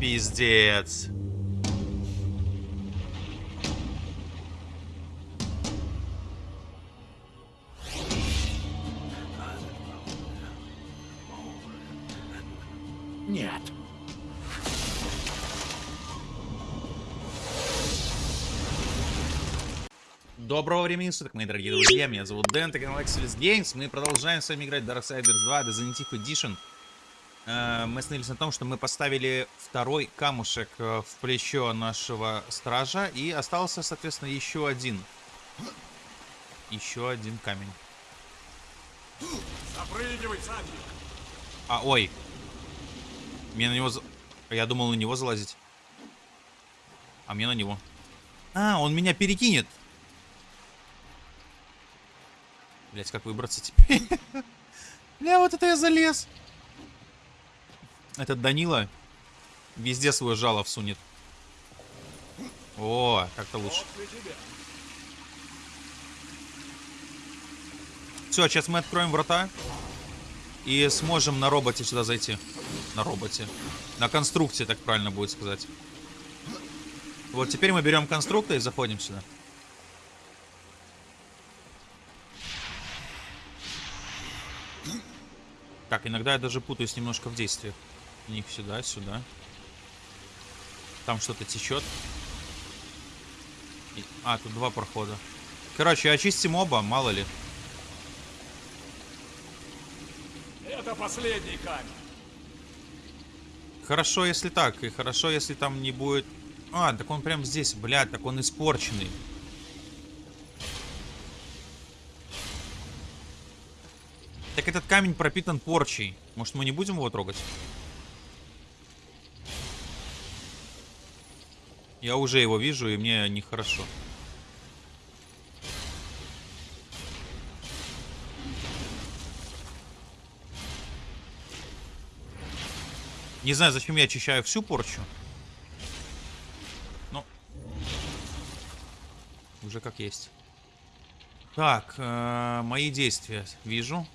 Пиздец. Нет. Доброго времени суток, мои дорогие друзья. Меня зовут Дэн, это канал Excelis Games. Мы продолжаем с вами играть Darksiders 2 Definitive Edition. Э, Мы остановились на том, что мы поставили второй камушек э, в плечо нашего стража. И остался, соответственно, еще один. Еще один камень. Запрыгивай, Санди. А, ой. Мне на него... Я думал на него залазить. А мне на него. А, он меня перекинет. Блять, как выбраться теперь? Бля, вот это я залез. Этот Данила везде свое жало всунет. О, как-то лучше. Все, сейчас мы откроем врата. И сможем на роботе сюда зайти. На роботе. На конструкции, так правильно будет сказать. Вот теперь мы берем конструктор и заходим сюда. Так, иногда я даже путаюсь немножко в действиях. Них сюда, сюда. Там что-то течет. И- А, тут два прохода. Короче, очистим оба, мало ли. Это последний камень. Хорошо, если так. И хорошо, если там не будет... А, так он прям здесь, блядь, так он испорченный. Так этот камень пропитан порчей. Может, мы не будем его трогать? Я уже его вижу, и мне нехорошо. Не знаю, зачем я очищаю всю порчу. Ну. Уже как есть. Так, э, мои действия. Вижу.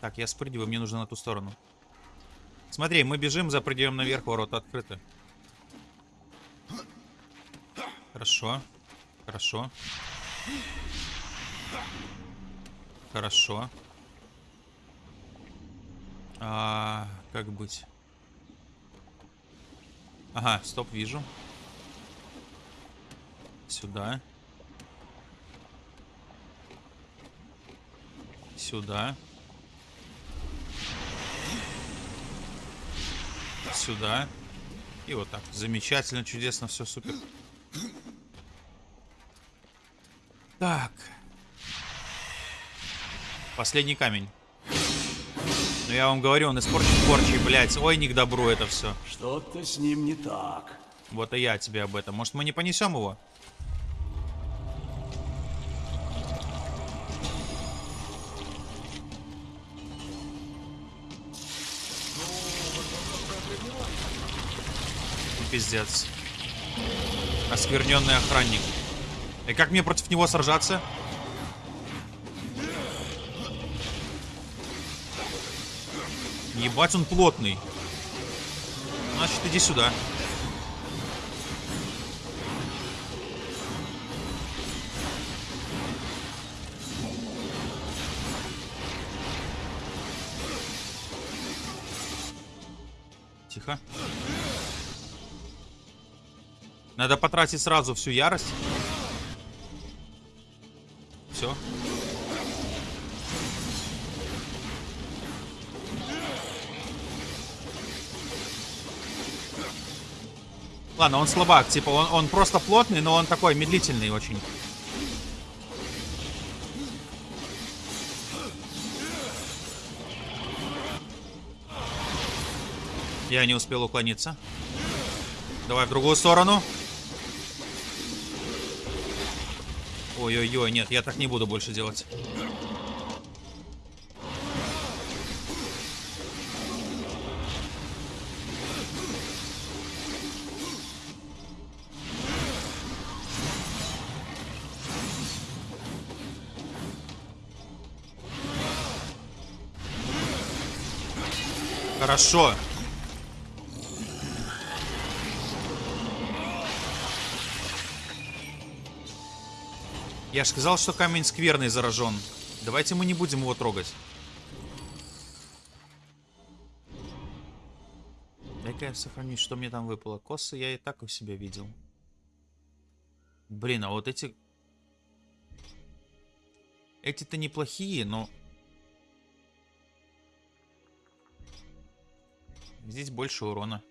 Так, я спрыгиваю, мне нужно на ту сторону. Смотри, мы бежим, запрыгиваем наверх, ворота открыты. Хорошо. Хорошо. Хорошо. А, как быть? Ага, стоп, вижу. Сюда. Сюда. Сюда. И вот так. Замечательно, чудесно, все супер. Так. Последний камень. Ну я вам говорю, он испорчен порчей, блядь. Ой, не к добру это все. Что-то с ним не так. Вот и я тебе об этом. Может, мы не понесем его? Пиздец. Оскверненный охранник. И как мне против него сражаться? Ебать, он плотный. Значит, иди сюда. Надо потратить сразу всю ярость. Все. Ладно, он слабак. Типа, он, он просто плотный, но он такой медлительный очень. Я не успел уклониться. Давай в другую сторону. Ой-ой-ой, нет, я так не буду больше делать. Хорошо. Я же сказал, что камень скверный заражен. Давайте мы не будем его трогать. Дай-ка я сохранюсь, что мне там выпало. Косы я и так у себя видел. Блин, а вот эти... Эти-то неплохие, но... Здесь больше урона.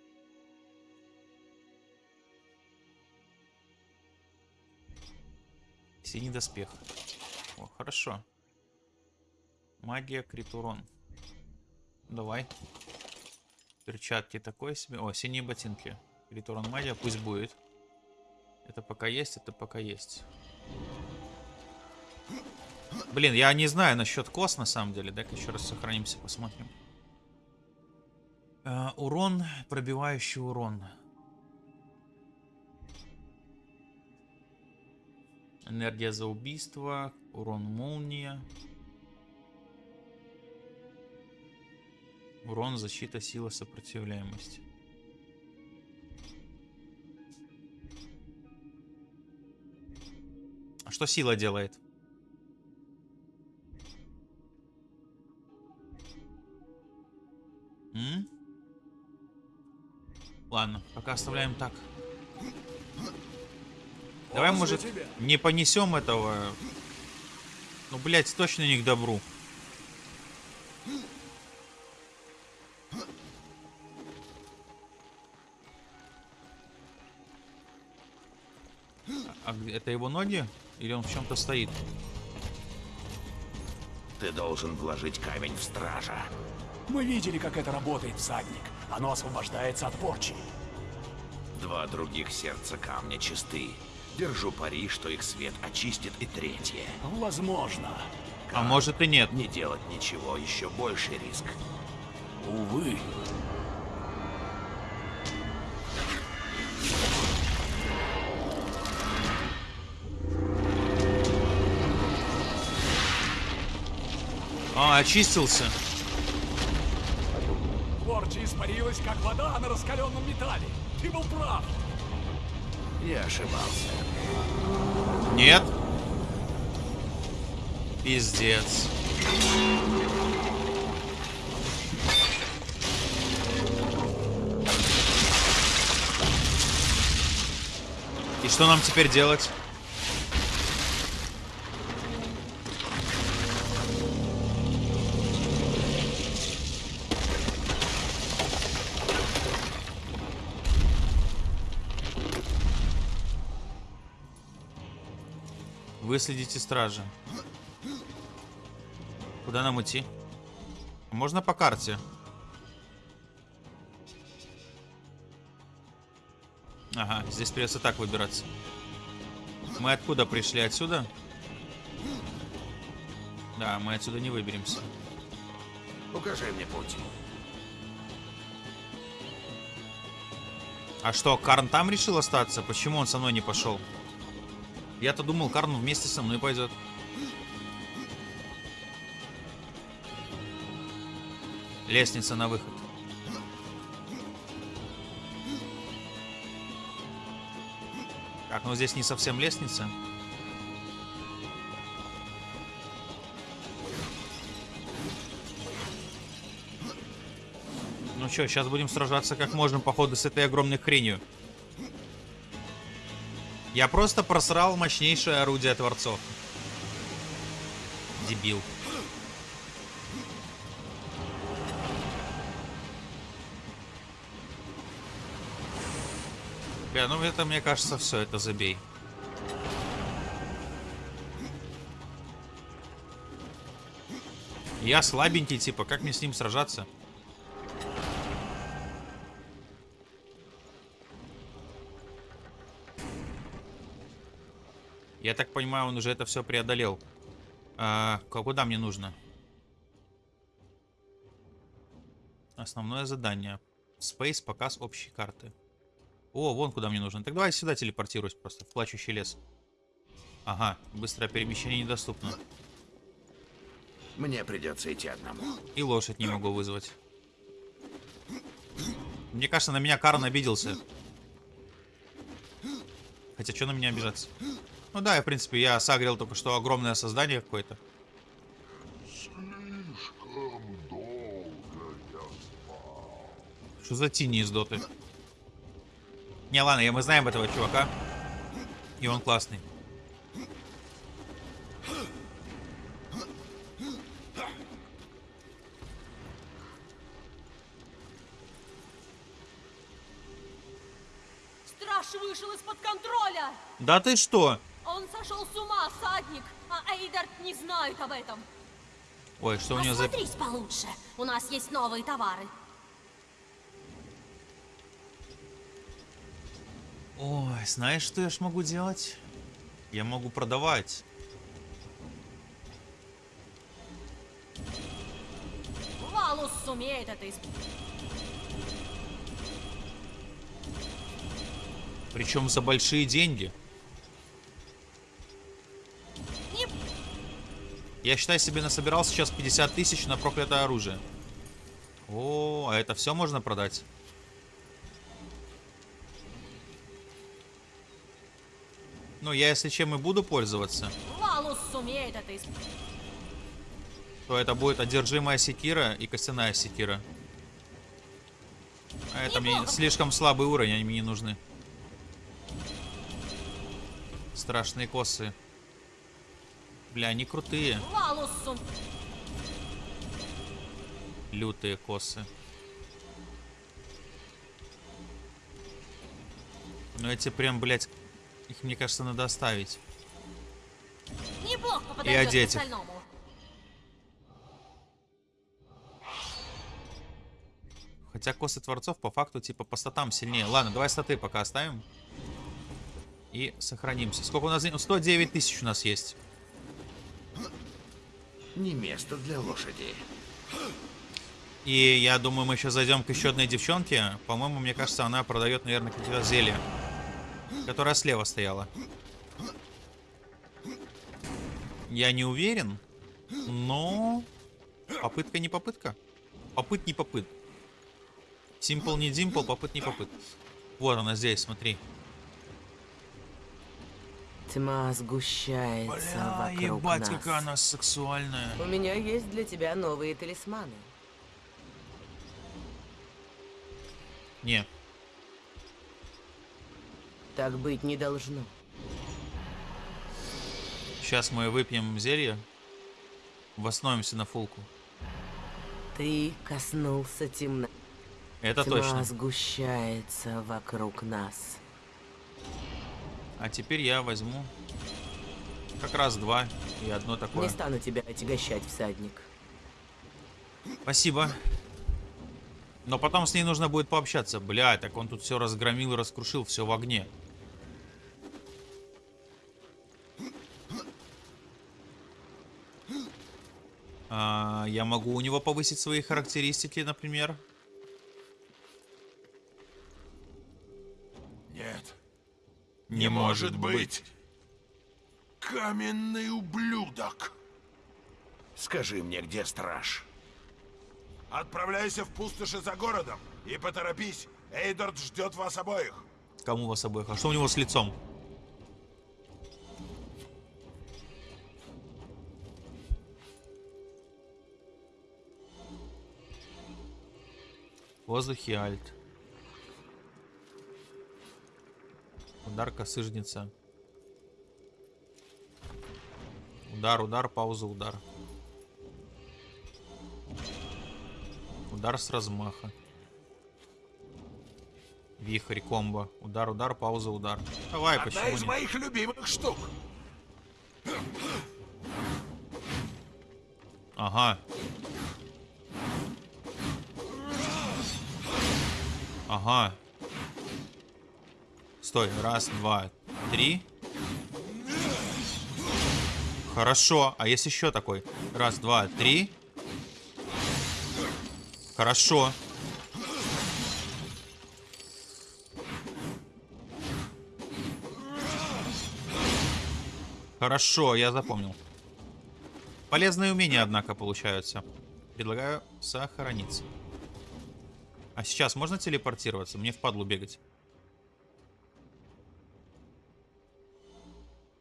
Синий доспех. О, хорошо. Магия, крит урон. Давай. Перчатки такой себе. О, синие ботинки. Крит урон магия, пусть будет. Это пока есть, это пока есть. Блин, я не знаю насчет кос на самом деле. Дай-ка еще раз сохранимся, посмотрим. Э, урон, пробивающий урон. Энергия за убийство, урон молния. Урон, защита, сила, сопротивляемость. А что сила делает? М? Ладно, пока оставляем так. Давай, может, не понесем этого. Ну, блядь, точно не к добру. А где- это его ноги? Или он в чем-то стоит? Ты должен вложить камень в стража. Мы видели, как это работает, всадник. Оно освобождается от порчи. Два других сердца камня чисты. Держу пари, что их свет очистит и третье. Возможно. А может и нет. Не делать ничего, еще больший риск. Увы. А, очистился. Порча испарилась, как вода на раскаленном металле. Ты был прав. Я ошибался. Нет. Пиздец. И что нам теперь делать? Выследите стража. Куда нам идти? Можно по карте. Ага, здесь придется так выбираться. Мы откуда пришли? Отсюда? Да, мы отсюда не выберемся. Укажи мне путь. А что, Карн там решил остаться? Почему он со мной не пошел? Я-то думал, Карн вместе со мной пойдет. Лестница на выход. Так, ну здесь не совсем лестница. Ну что, сейчас будем сражаться как можем, походу, с этой огромной хренью. Я просто просрал мощнейшее орудие Творцов. Дебил. Бля, ну это, мне кажется, все, это забей. Я слабенький, типа, как мне с ним сражаться? Так понимаю, он уже это все преодолел. А, куда мне нужно? Основное задание. Space, показ общей карты. О, вон куда мне нужно. Так давай сюда телепортируюсь просто, в плачущий лес. Ага, быстрое перемещение недоступно. Мне придется идти одному. И лошадь не могу вызвать. Мне кажется, на меня Карн обиделся. Хотя, что на меня обижаться? Ну да, я, в принципе, я сагрил только что огромное создание какое-то. Что за тени из доты? Не, ладно, я, мы знаем этого чувака. И он классный. Страж вышел из-под контроля! Да ты что? Он сошел с ума, садник, а Эйдарт не знает об этом. Ой, что у него за... Осмотрись получше, у нас есть новые товары. Ой, знаешь, что я ж могу делать? Я могу продавать. Валус сумеет это исп... Причем за большие деньги. Я считай себе насобирал сейчас 50 тысяч на проклятое оружие. О, а это все можно продать? Ну, я если чем и буду пользоваться, то это будет одержимая секира и костяная секира. А это мне слишком слабый уровень, они мне не нужны. Страшные косы. Бля, они крутые. Лютые косы. Но эти прям, блядь, их, мне кажется, надо оставить. Неплохо подойдет к одеть их. Хотя косы творцов по факту, типа, по статам сильнее. Ладно, давай статы пока оставим. И сохранимся. Сколько у нас? денег? 109 тысяч у нас есть. Не место для лошади. И я думаю, мы сейчас зайдем к еще одной девчонке. По-моему, мне кажется, она продает, наверное, какие-то зелья. Которая слева стояла. Я не уверен, но... Попытка не попытка. Попыт не попыт. Симпл не димпл, попыт не попыт. Вот она здесь, смотри. Тьма сгущается Бля, вокруг ебать, нас. какая она сексуальная. У меня есть для тебя новые талисманы. Не, Так быть не должно. сейчас мы выпьем зелье. Восстановимся на фулку. Ты коснулся темна. Это Тьма точно. сгущается вокруг нас. А теперь я возьму как раз два и одно такое. Не стану тебя отягощать, всадник. Спасибо. Но потом с ней нужно будет пообщаться. Бля, так он тут все разгромил и раскрушил, все в огне. А, я могу у него повысить свои характеристики, например. Не, может быть. Каменный ублюдок. Скажи мне, где страж? Отправляйся в пустоши за городом и поторопись. Эйдорд ждет вас обоих. Кому вас обоих? А что у него с лицом? В воздухе альт. Удар косыжница. Удар, удар, пауза, удар. Удар с размаха. Вихрь, комбо. Удар, удар, пауза, удар. Давай, Одна почему из нет? моих любимых штук. Ага. Ага. Стой, раз, два, три. Хорошо, а есть еще такой? Раз, два, три. Хорошо. Хорошо, я запомнил. Полезные умения, однако, получаются. Предлагаю сохраниться. А сейчас можно телепортироваться? Мне впадлу бегать.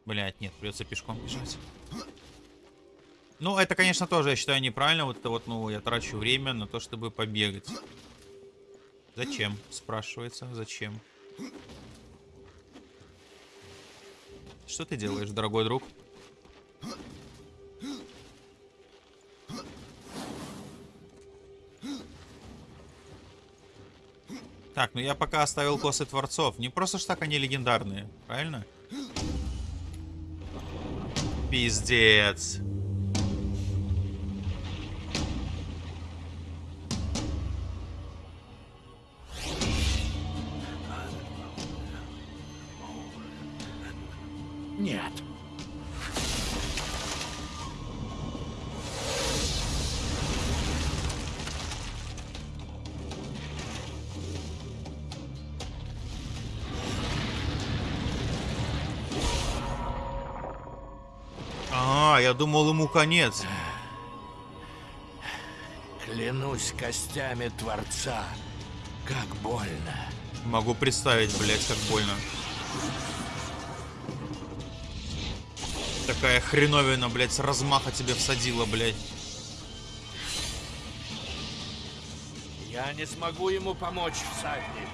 Блять, нет, придется пешком бежать. Ну, это, конечно, тоже, я считаю, неправильно. Вот это вот, ну, я трачу время на то, чтобы побегать. Зачем? Спрашивается, зачем? Что ты делаешь, дорогой друг? Так, ну я пока оставил косы творцов. Не просто ж так они легендарные, правильно? Пиздец. Конец. Клянусь костями Творца. Как больно. Могу представить, блять, как больно. Такая хреновина, блять, с размаха тебе всадила, блять. Я не смогу ему помочь, всадник.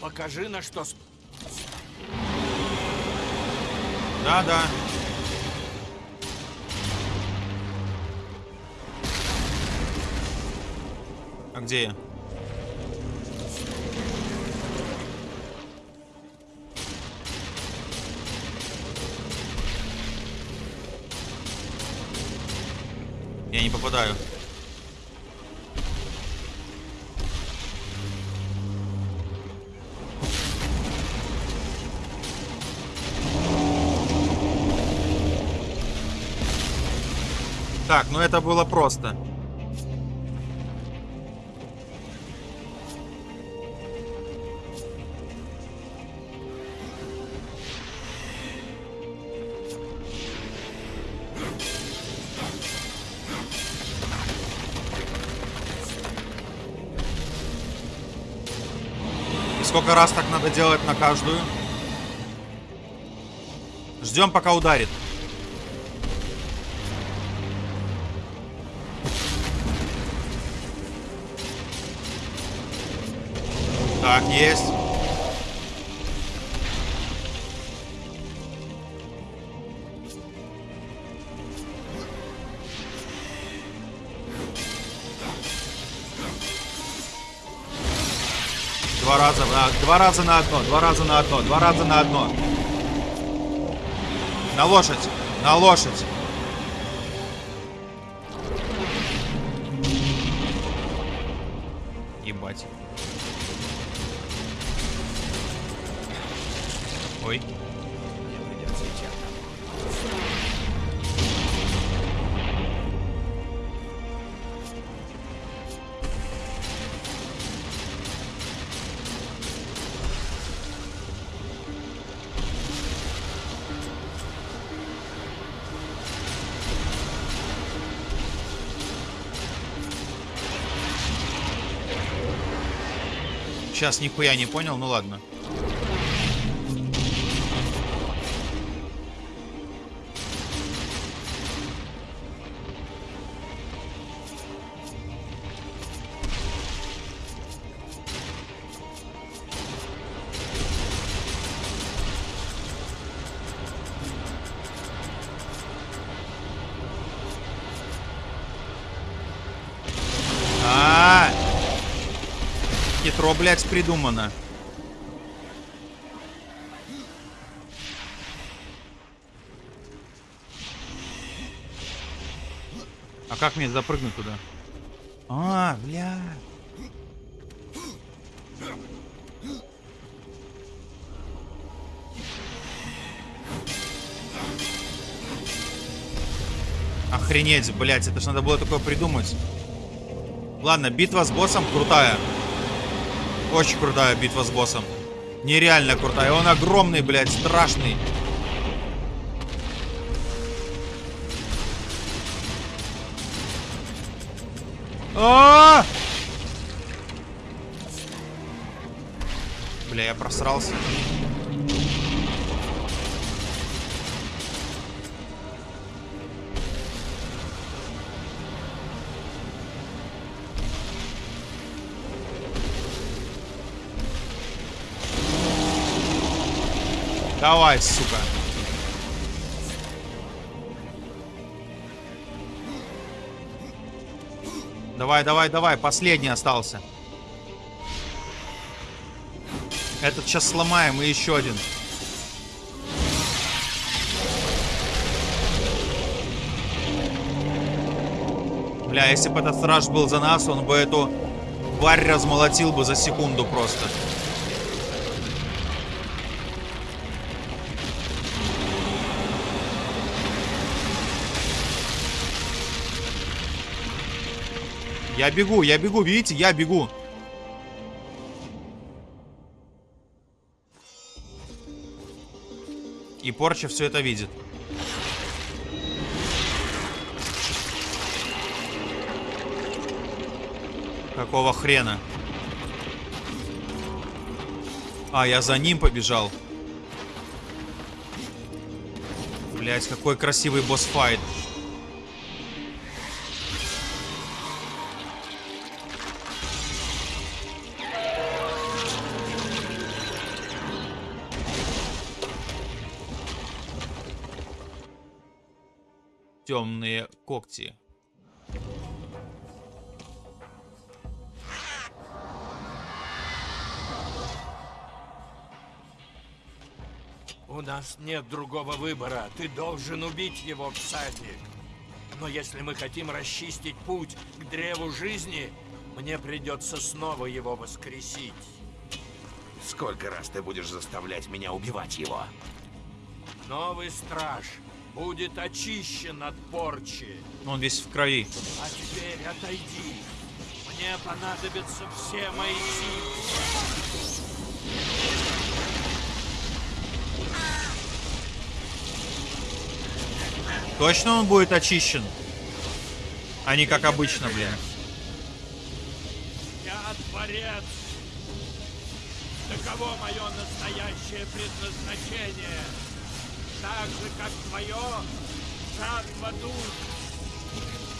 Покажи, на что... Да-да. А где я? Я не попадаю. Так, ну это было просто. Сколько раз так надо делать на каждую? Ждем, пока ударит. Так, есть. Два раза на одно, два раза на одно, два раза на одно. На лошадь, на лошадь. Сейчас нихуя не понял, ну ладно. Блядь, придумано. А как мне запрыгнуть туда? А, бля. Охренеть, блядь, это ж надо было такое придумать. Ладно, битва с боссом крутая. Очень крутая битва с боссом. Нереально крутая. Он огромный, блядь, страшный. А -а -а! Бля, я просрался. Давай, сука. Давай, давай, давай, последний остался. Этот сейчас сломаем и еще один. Бля, если бы этот страж был за нас, он бы эту тварь размолотил бы за секунду просто. Я бегу, я бегу, видите, я бегу. И Порча все это видит. Какого хрена? А, я за ним побежал. Блять, какой красивый босс-файт. Темные когти. У нас нет другого выбора. Ты должен убить его, всадник. Но если мы хотим расчистить путь к древу жизни, мне придется снова его воскресить. Сколько раз ты будешь заставлять меня убивать его? Новый страж будет очищен от порчи. Он весь в крови. А теперь отойди. Мне понадобятся все мои силы. Точно он будет очищен? А не как обычно, блин. Я творец. Таково мое настоящее предназначение. Так же, как твое, жатва душ.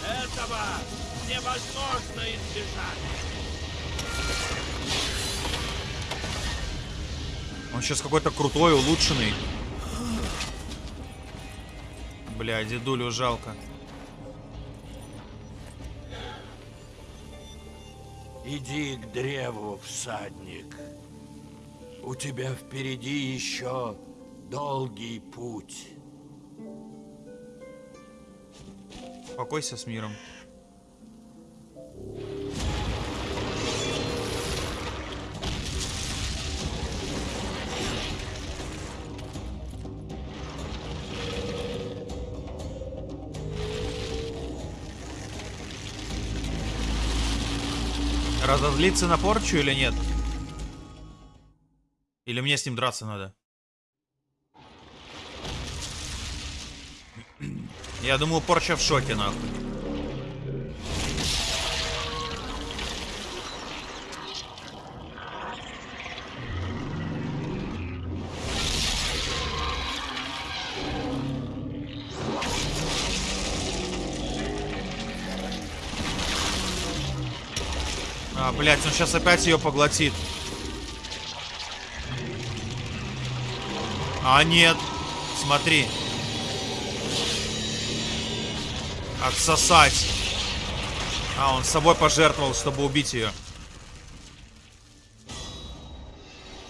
Этого невозможно избежать. Он сейчас какой-то крутой, улучшенный. Бля, дедулю жалко. Иди к древу, всадник. У тебя впереди еще долгий путь. Покойся с миром. Разозлиться на порчу или нет? Или мне с ним драться надо? Я думаю, порча в шоке, нахуй. А, он сейчас опять ее поглотит. А, нет. Смотри. Отсосать. А, он собой пожертвовал, чтобы убить ее.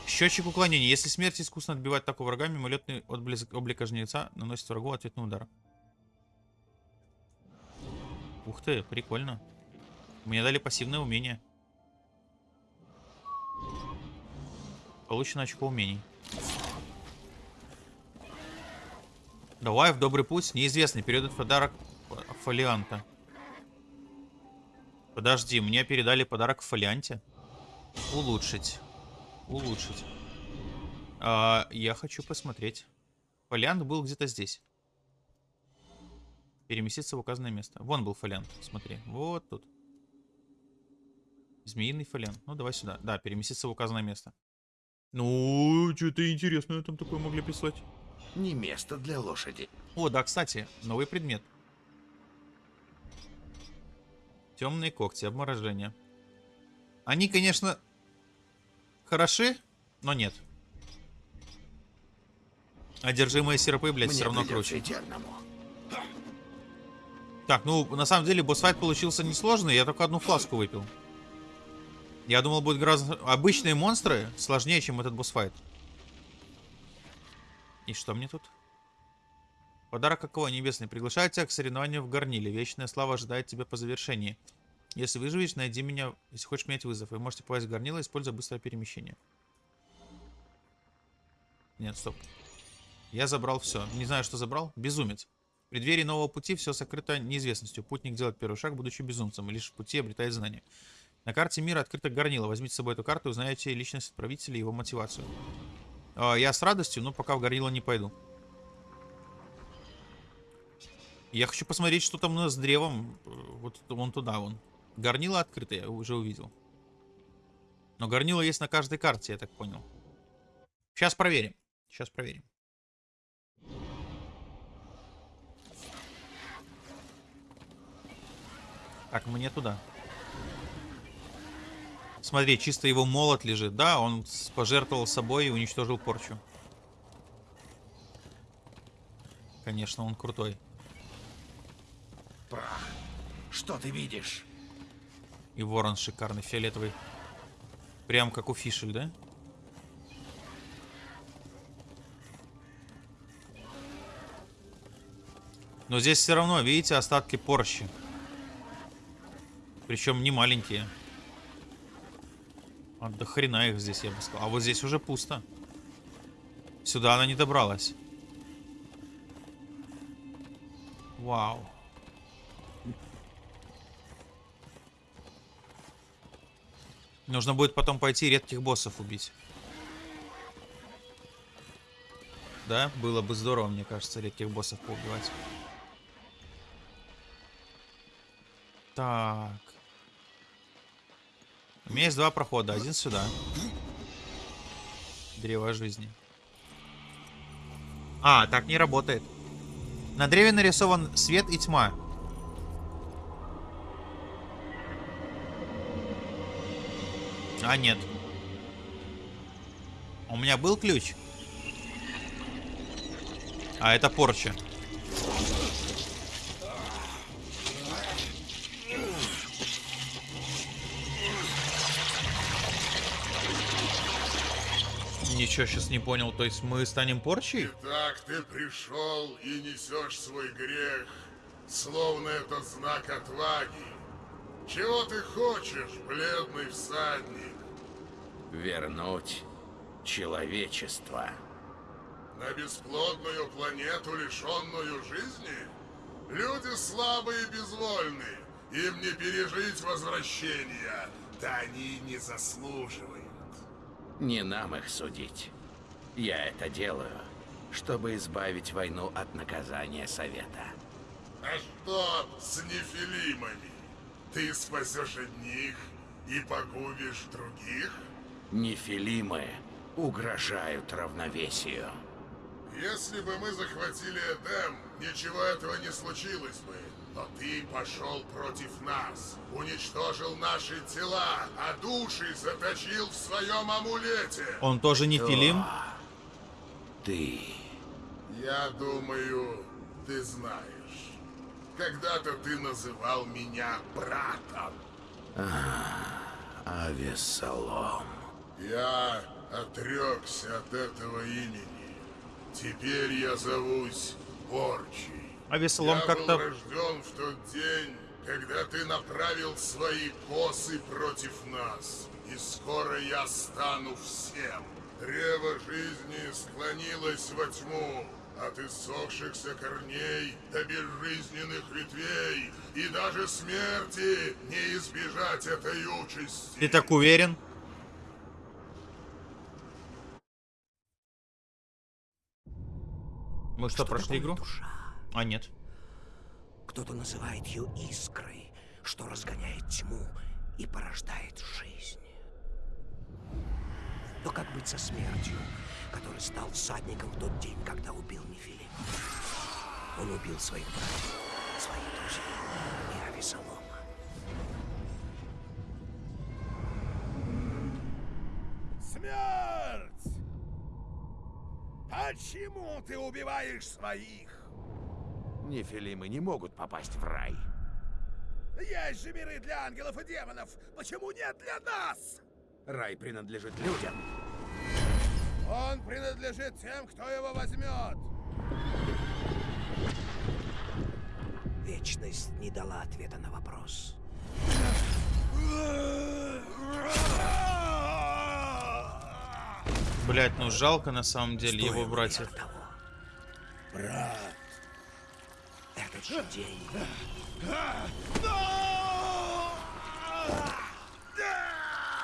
Счетчик уклонения. Если смерть искусно отбивает атаку врага, мимолетный отблеск облика жнеца наносит врагу ответный удар. Ух ты, прикольно. Мне дали пассивное умение. Получено очко умений. Давай в добрый путь. Неизвестный передает подарок фолианта. Подожди, мне передали подарок в фолианте. Улучшить. Улучшить. А, я хочу посмотреть. Фолиант был где-то здесь. Переместиться в указанное место. Вон был фолиант. Смотри. Вот тут. Змеиный фолиант. Ну, давай сюда. Да, переместиться в указанное место. Ну, что-то интересное там такое могли прислать. Не место для лошади. О, да, кстати, новый предмет. Темные когти, обморожение. Они, конечно, хороши, но нет. Одержимые серпы, блядь, все равно круче. идти одному. Так, ну, на самом деле, босс-файт получился несложный, я только одну фласку выпил. Я думал, будет гораздо... Обычные монстры сложнее, чем этот босс-файт. И что мне тут? Подарок какого небесный? Приглашает тебя к соревнованию в горниле. Вечная слава ожидает тебя по завершении. Если выживешь, найди меня, если хочешь принять вызов. Вы можете попасть в горнило, используя быстрое перемещение. Нет, стоп. Я забрал все. Не знаю, что забрал. Безумец. В преддверии нового пути все сокрыто неизвестностью. Путник делает первый шаг, будучи безумцем, и лишь в пути обретает знания. На карте мира открыто горнило. Возьмите с собой эту карту и узнаете личность отправителя и его мотивацию. А, Я с радостью, но пока в горнило не пойду. Я хочу посмотреть, что там у нас с древом. Вот вон туда, вон. Горнило открыто, я уже увидел. Но горнило есть на каждой карте, я так понял. Сейчас проверим. Сейчас проверим. Так, мне туда. Смотри, чисто его молот лежит. Да, он пожертвовал собой и уничтожил порчу. Конечно, он крутой. Прах. Что ты видишь? И ворон шикарный, фиолетовый. Прям как у Фишель, да? Но здесь все равно, видите, остатки порщи. Причем не маленькие. А до хрена их здесь, я бы сказал. А вот здесь уже пусто. Сюда она не добралась. Вау. Нужно будет потом пойти редких боссов убить. Да, было бы здорово, мне кажется, редких боссов поубивать. Так. У меня есть два прохода. Один сюда. Древо жизни. А, так не работает. На древе нарисован свет и тьма. А, нет. У меня был ключ. А, это порча. Ничего, сейчас не понял. То есть мы станем порчей? Так ты пришел и несешь свой грех, словно это знак отваги. Чего ты хочешь, бледный всадник? Вернуть человечество. На бесплодную планету, лишенную жизни? Люди слабые и безвольны. Им не пережить возвращения. Да они не заслуживают. Не нам их судить. Я это делаю, чтобы избавить войну от наказания Совета. А что с нефилимами? Ты спасешь одних и погубишь других? Нефилимы угрожают равновесию. Если бы мы захватили Эдем, ничего этого не случилось бы. Но ты пошел против нас, уничтожил наши тела, а души заточил в своем амулете. Он тоже не Филим? Ты Я думаю, ты знаешь. Когда-то ты называл меня братом. Авессалом. Я отрекся от этого имени. Теперь я зовусь Порчей. А Весолом Я был как-то... рожден в тот день, когда ты направил свои косы против нас. И скоро я стану всем. Древо жизни склонилось во тьму. От иссохшихся корней до безжизненных ветвей. И даже смерти не избежать этой участи. Ты так уверен? Мы что, прошли игру? душа? А, нет. Кто-то называет ее искрой, что разгоняет тьму и порождает жизнь. Но как быть со смертью, который стал всадником в тот день, когда убил Нефилим? Он убил своих братьев, своих друзей и Авесолома. Почему ты убиваешь своих? Нефилимы не могут попасть в рай. Есть же миры для ангелов и демонов. Почему нет для нас? Рай принадлежит людям. Он принадлежит тем, кто его возьмет. Вечность не дала ответа на вопрос. Блять, ну жалко на самом деле его Стоило ли братьев. Брат. Этот же день.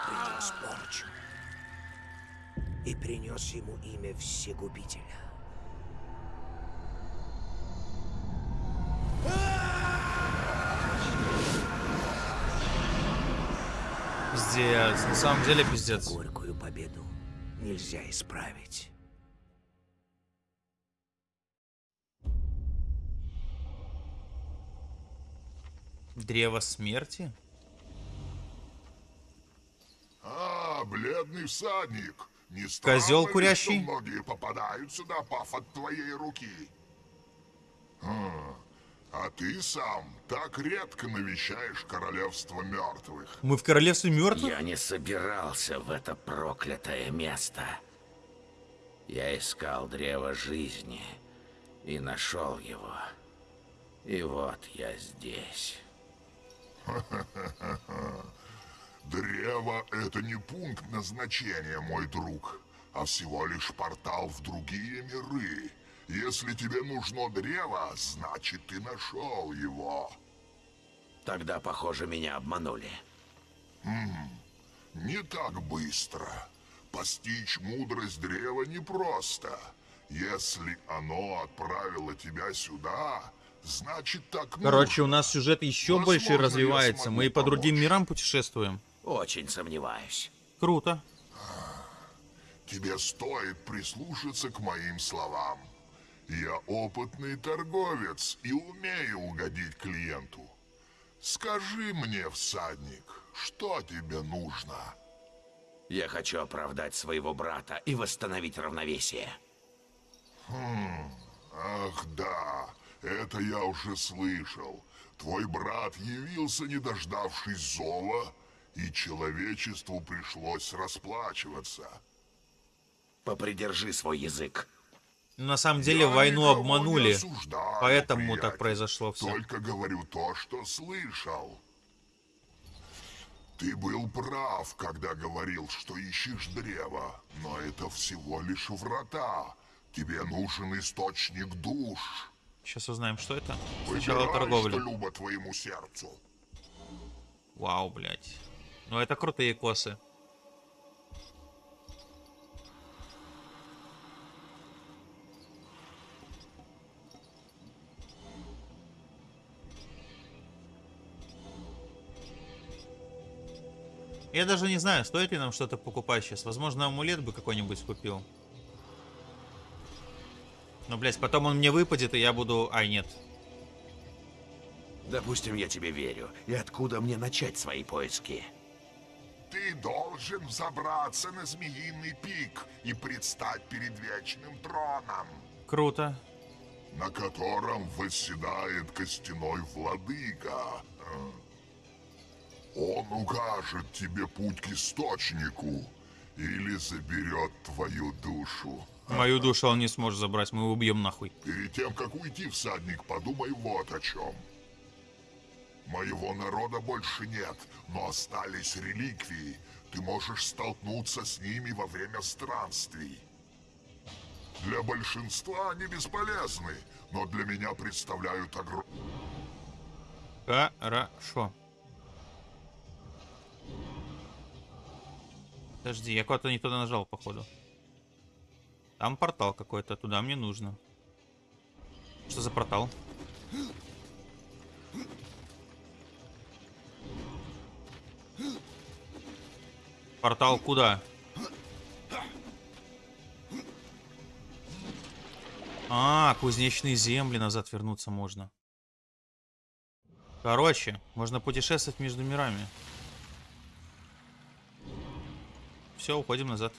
Принес порчу. И принес ему имя Всегубителя. Пиздец, на самом деле пиздец. Горькую победу нельзя исправить. Древо смерти? А, бледный всадник. Не Козел курящий? что многие попадаются на пав от твоей руки. А, а ты сам так редко навещаешь королевство мертвых. Мы в королевстве мертвых? Я не собирался в это проклятое место. Я искал древо жизни и нашел его. И вот я здесь. Древо — это не пункт назначения, мой друг, а всего лишь портал в другие миры. Если тебе нужно древо, значит, ты нашел его. Тогда, похоже, меня обманули. Не так быстро. Постичь мудрость древа непросто. Если оно отправило тебя сюда, значит так Короче, у нужно. нас сюжет еще Возможно, больше развивается. Мы и по другим помочь. мирам путешествуем. Очень сомневаюсь. Круто. Тебе стоит прислушаться к моим словам. Я опытный торговец и умею угодить клиенту. Скажи мне, всадник, что тебе нужно? Я хочу оправдать своего брата и восстановить равновесие. Ах да, это я уже слышал. Твой брат явился, не дождавшись зова, и человечеству пришлось расплачиваться. Попридержи свой язык. На самом деле Я войну обманули. осуждаю, Поэтому так приятель. произошло все. Только говорю то, что слышал. Ты был прав, когда говорил, что ищешь древо, но это всего лишь врата. Тебе нужен источник душ. Сейчас узнаем, что это. Сначала Выбирай, торговля. что любо твоему сердцу. Вау, блядь. Ну это крутые косы. Я даже не знаю, стоит ли нам что-то покупать сейчас. Возможно, амулет бы какой-нибудь купил. Но, блядь, потом он мне выпадет, и я буду... Ай, нет. Допустим, я тебе верю. И откуда мне начать свои поиски? Ты должен забраться на Змеиный пик и предстать перед Вечным Троном, Круто. на котором восседает костяной владыка. Он укажет тебе путь к источнику или заберет твою душу. Мою душу он не сможет забрать, мы его убьем нахуй. Перед тем, как уйти, всадник, подумай вот о чем. Моего народа больше нет, но остались реликвии. Ты можешь столкнуться с ними во время странствий. Для большинства они бесполезны, но для меня представляют огромный... Хорошо. Подожди, я куда-то не туда нажал, походу. Там портал какой-то, туда мне нужно. Что за портал? Портал куда? А, кузнечные земли назад вернуться можно. Короче, можно путешествовать между мирами. Все, уходим назад.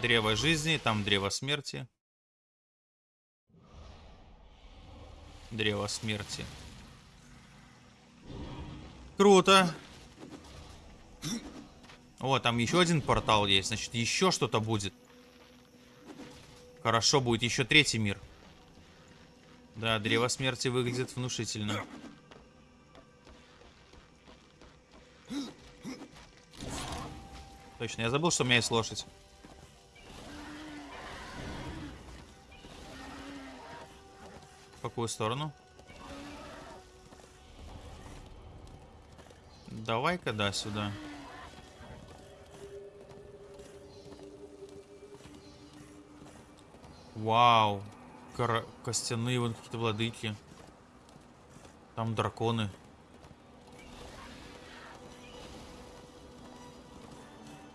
Древо жизни, там древо смерти. Древо смерти. Круто. О, там еще один портал есть. Значит, еще что-то будет. Хорошо, будет еще третий мир. Да, древо смерти выглядит внушительно. Точно, я забыл, что у меня есть лошадь. В какую сторону? Давай-ка, да, сюда. Вау. Костяные вон какие-то владыки. Там драконы.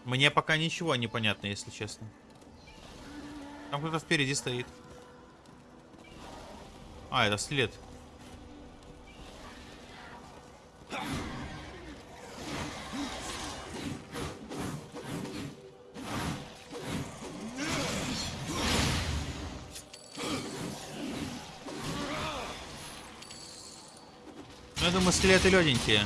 Мне пока ничего не понятно, если честно. Там кто-то впереди стоит. А, это след. Ну, я думаю, скелеты легенькие.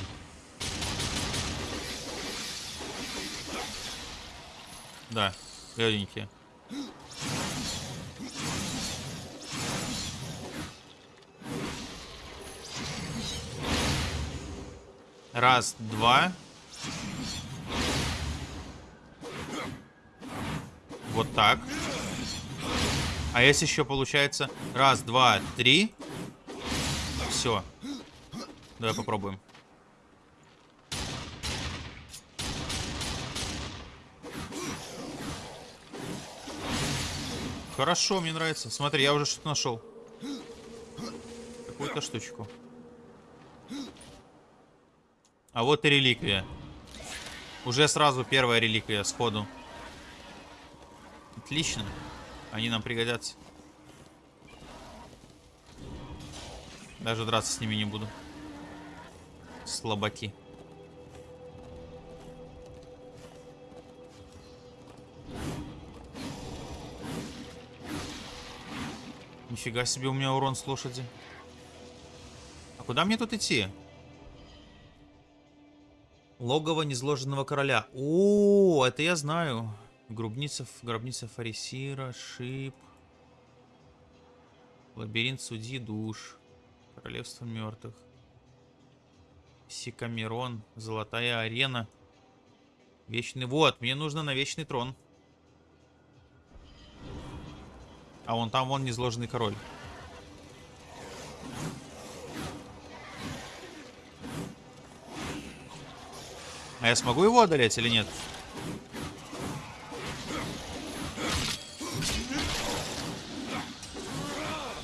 Да, легенькие. Раз, два. Вот так. А если еще получается раз, два, три. Все. Давай попробуем. Хорошо, мне нравится. Смотри, я уже что-то нашел. Какую-то штучку. А вот и реликвия. Уже сразу первая реликвия сходу. Отлично. Они нам пригодятся. Даже драться с ними не буду. Слабаки. Нифига себе у меня урон с лошади. А куда мне тут идти? Логово незложенного короля. О, это я знаю. Гробница, гробница Фарисира, Шип. Лабиринт судьи душ. Королевство мертвых. Сикамерон. Золотая арена. Вечный... Вот, мне нужно на вечный трон. А вон там вон незложенный король. А я смогу его одолеть или нет?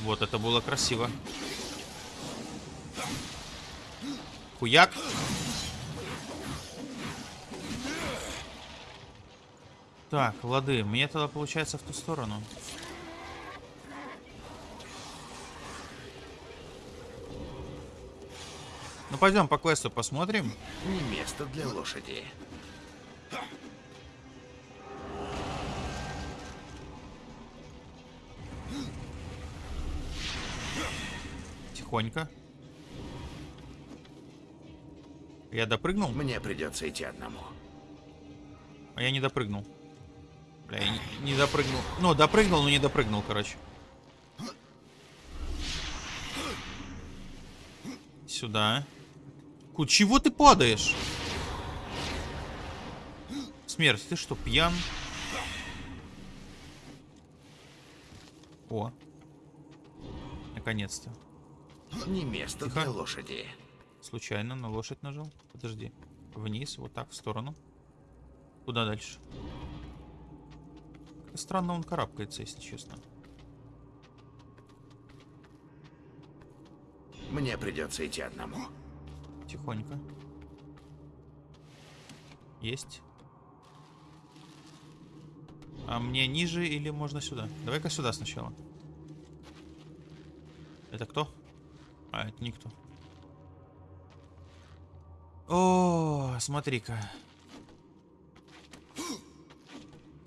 Вот это было красиво. Хуяк. Так, лады. Мне тогда получается в ту сторону. Ну пойдем по квесту посмотрим. Не место для лошади. Тихонько. Я допрыгнул? Мне придется идти одному. А я не допрыгнул. Бля, я не, не допрыгнул. Ну, допрыгнул, но не допрыгнул, короче. Сюда. Ку, чего ты падаешь? Смерть, ты что, пьян? О. Наконец-то. Не место Тихо. для лошади. Случайно на лошадь нажал. Подожди. Вниз, вот так, в сторону. Куда дальше? Странно он карабкается, если честно. Мне придется идти одному. Тихонько. Есть. А мне ниже или можно сюда? Давай-ка сюда сначала. Это кто? А, это никто. О, смотри-ка.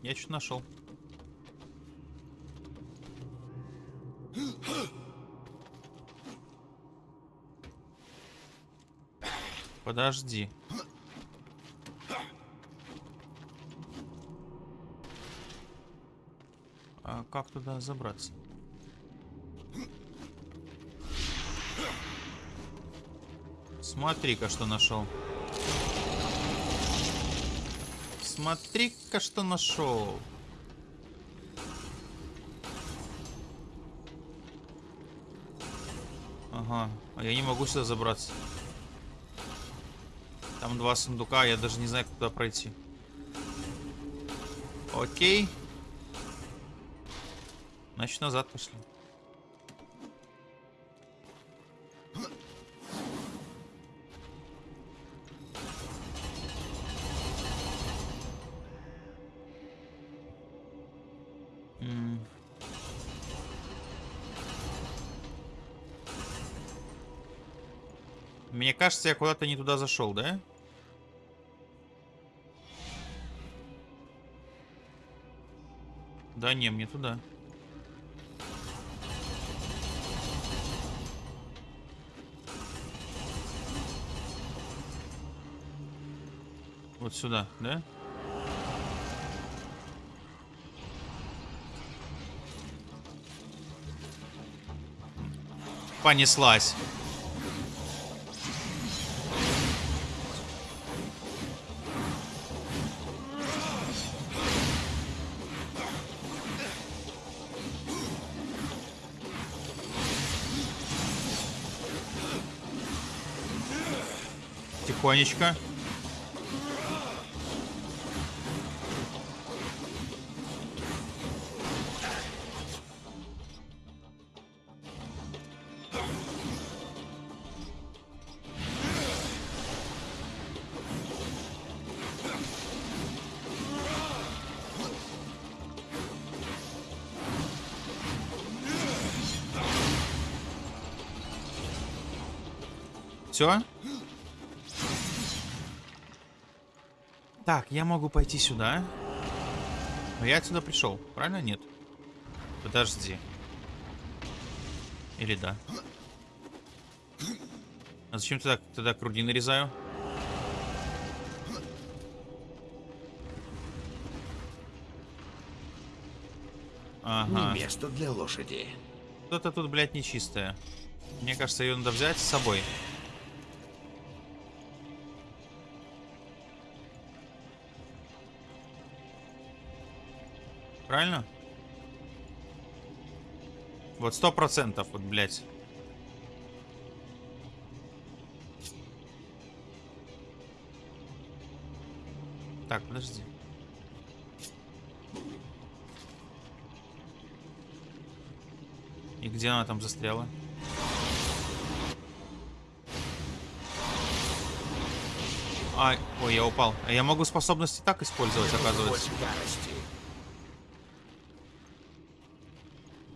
Я что-то нашел. Подожди. А как туда забраться? Смотри-ка, что нашел. Смотри-ка, что нашел. Ага, а я не могу сюда забраться. Там два сундука, я даже не знаю, как туда пройти. Окей. Значит, назад пошли. Мне кажется, я куда-то не туда зашел, да? Да не, мне туда. Вот сюда, да? Понеслась. Тихонечко. Так, я могу пойти сюда. Но я отсюда пришел, правильно? Нет. Подожди. Или да? А зачем тогда, тогда круги нарезаю? Ага. Не место для лошади. Что-то тут, блядь, нечистое. Мне кажется, ее надо взять с собой. Правильно? Вот сто процентов, вот, блядь. Так, подожди. И где она там застряла? Ай, ой, я упал. А я могу способности так использовать, оказывается. Боль ярости.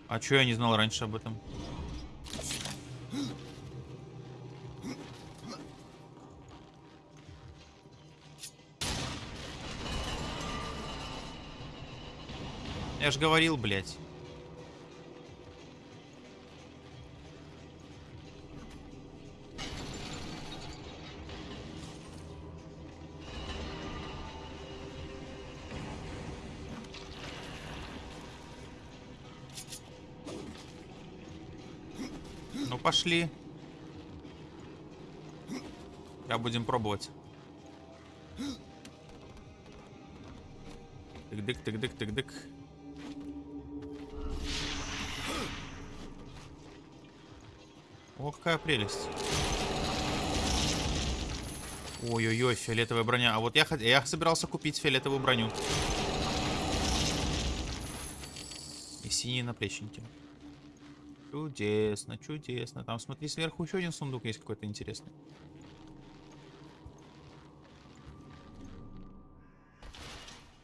А чё я не знал раньше об этом? Я ж говорил, блядь. Пошли. Я будем пробовать. Тык-дык, тык-дык, тык-дык. О, какая прелесть. Ой-ой-ой, фиолетовая броня. А вот я, я собирался купить фиолетовую броню. И синие наплечники. Чудесно, чудесно. Там, смотри, сверху еще один сундук есть какой-то интересный.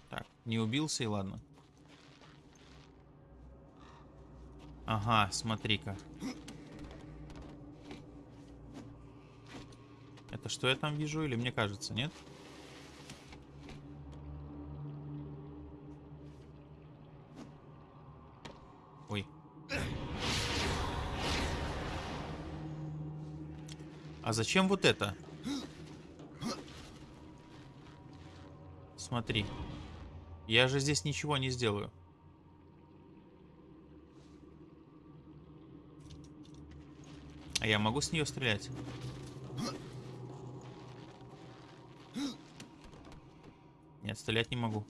Так, не убился и ладно. Ага, смотри-ка. Это что я там вижу или мне кажется, нет? Нет. А зачем вот это? Смотри. Я же здесь ничего не сделаю. А я могу с нее стрелять? Нет, стрелять не могу.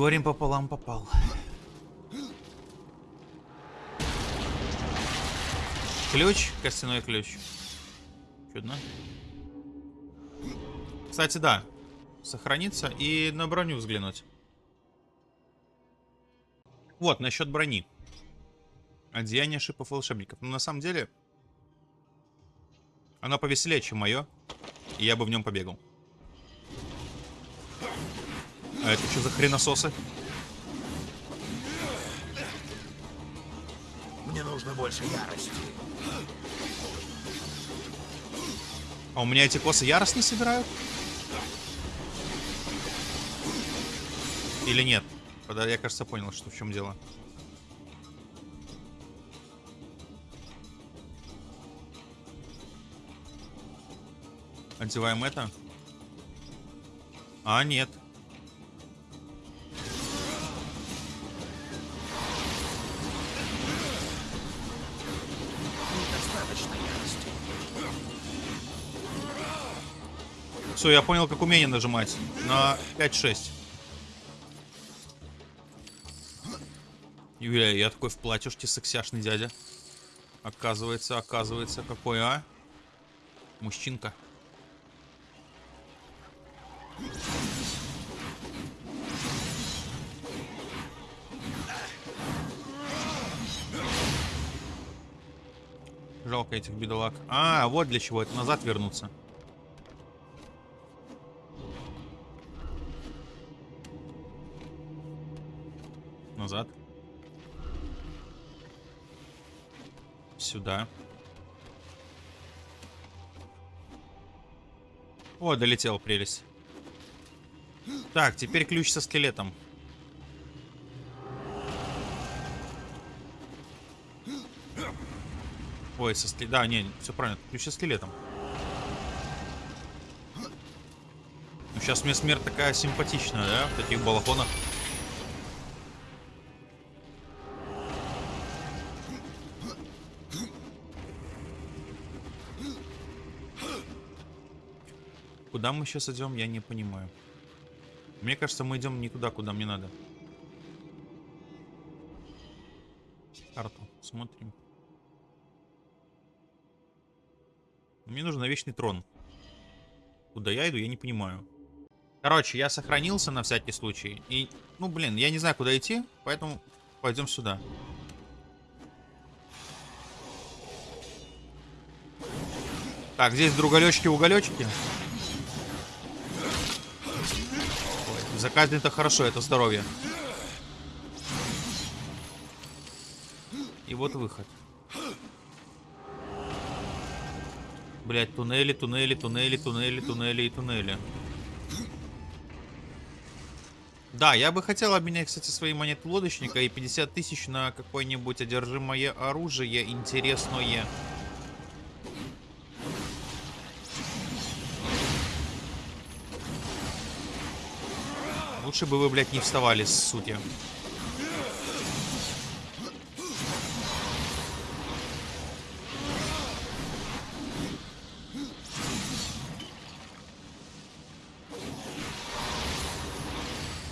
Горем пополам попал. Ключ, костяной ключ. Чудно. Кстати, да. Сохраниться и на броню взглянуть. Вот, насчет брони. Одеяние шипов волшебников. Ну, на самом деле, оно повеселее, чем мое. И я бы в нем побегал. А это что за хренососы? Мне нужно больше ярости. А у меня эти косы яростно собирают? Или нет? Я, кажется, понял, что в чем дело. Одеваем это. А, нет. Все, я понял, как умение нажимать. На 5-6. Юля, я такой в платьюшке сексяшный дядя. Оказывается, оказывается, какой, а? Мужчинка. Жалко этих бедолаг. А, вот для чего это назад вернуться. Сюда. О, долетел, прелесть. Так, теперь ключ со скелетом. Ой, со скелетом. Да, не, все правильно. Ключ со скелетом. Ну, сейчас мне смерть такая симпатичная, да? В таких балахонах. Куда мы сейчас идем, я не понимаю. Мне кажется, мы идем не туда, куда мне надо. Карту смотрим. Мне нужен вечный трон. Куда я иду, я не понимаю. Короче, я сохранился на всякий случай. И, ну, блин, я не знаю, куда идти, поэтому пойдем сюда. Так, здесь друголечки-уголечки. Закатный это хорошо, это здоровье. И вот выход. Блять, туннели, туннели, туннели, туннели, туннели и туннели. Да, я бы хотел обменять, кстати, свои монеты лодочника и 50 тысяч на какое-нибудь одержимое оружие интересное. Лучше бы вы, блядь, не вставали с сути.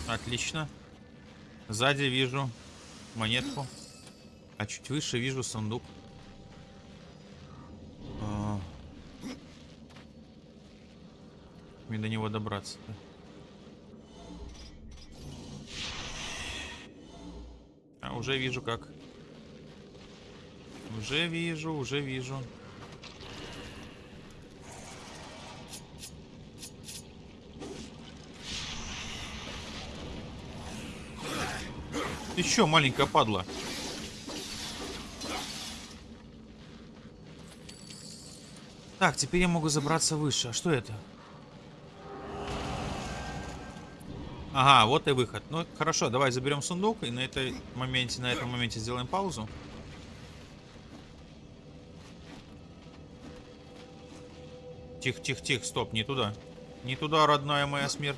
Отлично. Сзади вижу монетку. А чуть выше вижу сундук. А. Мне до него добраться-то? Уже вижу как. Уже вижу, уже вижу. Ты чё, маленькая падла? Так, теперь я могу забраться выше. А что это? Ага, вот и выход. Ну, хорошо, давай заберем сундук и на этой моменте, на этом моменте сделаем паузу. Тихо, тихо, тихо, стоп, не туда. Не туда, родная моя смерть.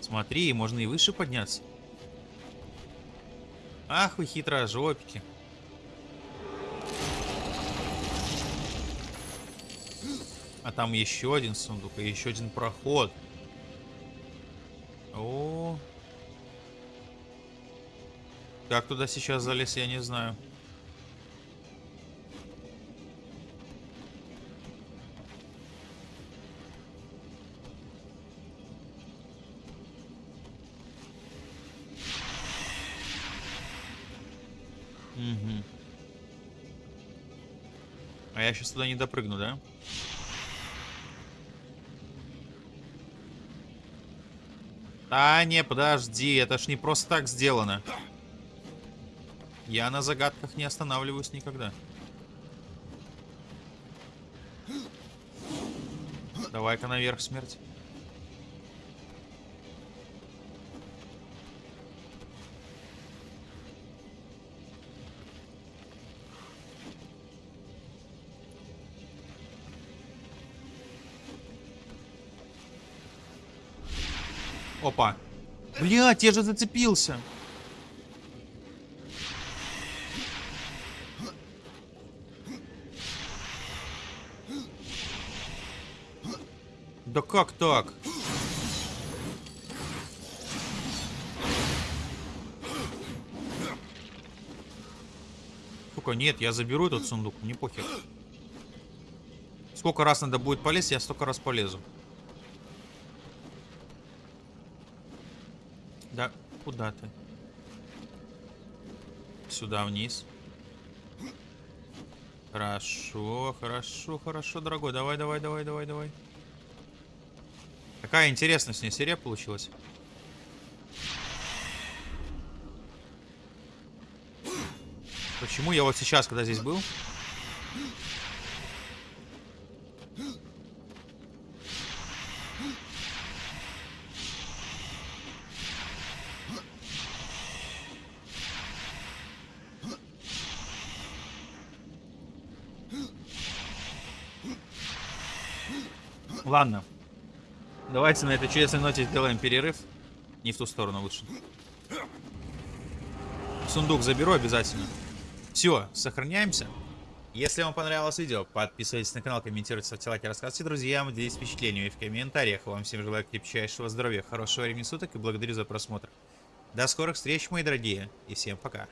Смотри, можно и выше подняться. Ах вы хитрожопики. А там еще один сундук и еще один проход. О, Как туда сейчас залез, я не знаю. Угу. А я сейчас туда не допрыгну, да? А, не, подожди, это ж не просто так сделано. Я на загадках не останавливаюсь никогда. Давай-ка наверх, смерть. Опа. Блять, я же зацепился. Да как так? Сука, нет, я заберу этот сундук, мне похер. Сколько раз надо будет полезть, я столько раз полезу. Да, куда ты? Сюда вниз. Хорошо, хорошо, хорошо, дорогой. Давай, давай, давай, давай, давай. Какая интересная с ней серия получилась. Почему я вот сейчас, когда здесь был... Ладно. Давайте на этой чудесной ноте сделаем перерыв. Не в ту сторону лучше. Сундук заберу обязательно. Все, сохраняемся. Если вам понравилось видео, подписывайтесь на канал, комментируйте, ставьте лайки, рассказывайте друзьям, делитесь впечатлениями в комментариях. Вам всем желаю крепчайшего здоровья, хорошего времени суток и благодарю за просмотр. До скорых встреч, мои дорогие, и всем пока.